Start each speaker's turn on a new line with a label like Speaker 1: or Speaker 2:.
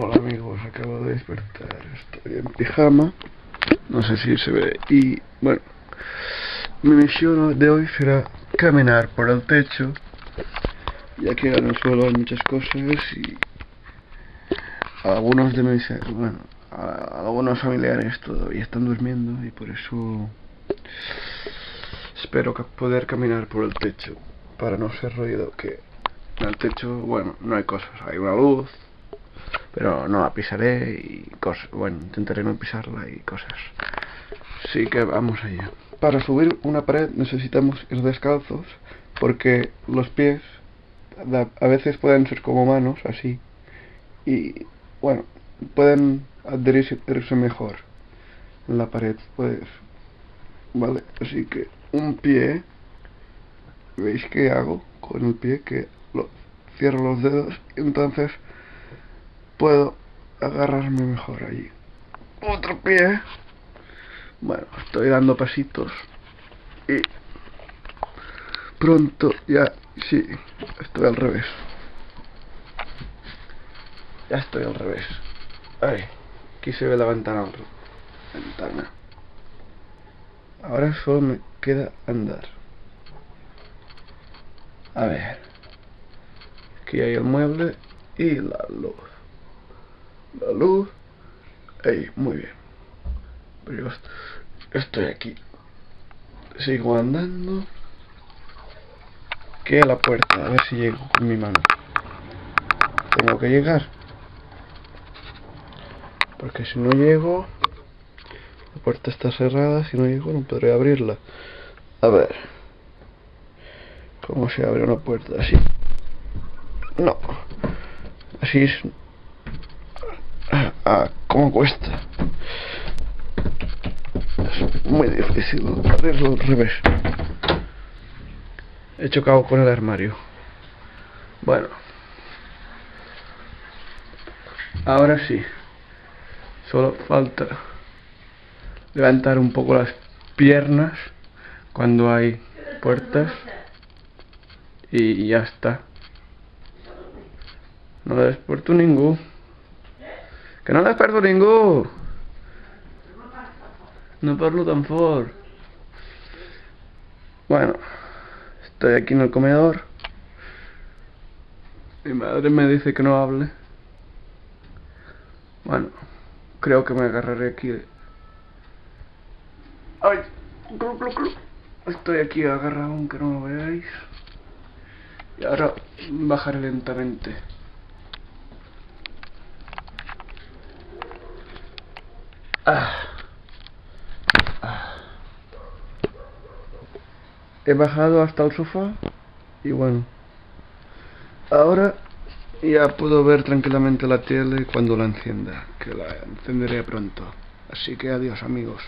Speaker 1: Hola amigos, acabo de despertar, estoy en pijama, no sé si se ve, y bueno, mi misión de hoy será caminar por el techo, ya que en el suelo hay muchas cosas y algunos de mis, bueno, algunos familiares todavía están durmiendo y por eso espero poder caminar por el techo para no ser ruido que el techo, bueno, no hay cosas, hay una luz, pero no la pisaré y cosas, bueno, intentaré no pisarla y cosas. Así que vamos allá. Para subir una pared necesitamos ir descalzos porque los pies a veces pueden ser como manos, así, y bueno, pueden adherirse, mejor en la pared, pues, vale, así que un pie, ¿veis qué hago con el pie? Que lo, cierro los dedos y entonces puedo agarrarme mejor allí. Otro pie. Bueno, estoy dando pasitos y pronto ya, sí, estoy al revés. Ya estoy al revés. Ay, aquí se ve la ventana. Ventana. Ahora solo me queda andar. A ver. Aquí hay el mueble y la luz. La luz. Ahí, muy bien. Pero yo estoy aquí. Sigo andando. Que la puerta, a ver si llego con mi mano. Tengo que llegar. Porque si no llego... La puerta está cerrada, si no llego no podré abrirla. A ver. ¿Cómo se abre una puerta así? No. Así es. Ah, ¿cómo cuesta? Es muy difícil abrirlo al revés. He chocado con el armario. Bueno. Ahora sí. Solo falta levantar un poco las piernas cuando hay puertas y ya está. No desperto ningún. Que no desperto ningún. No parlo tan fort. Bueno, estoy aquí en el comedor. Mi madre me dice que no hable. Bueno, creo que me agarraré aquí. ¡Ay! Estoy aquí agarrado aunque no lo veáis. Y ahora bajaré lentamente. Ah. Ah. He bajado hasta el sofá y bueno. Ahora ya puedo ver tranquilamente la tele cuando la encienda, que la encenderé pronto. Así que adiós amigos.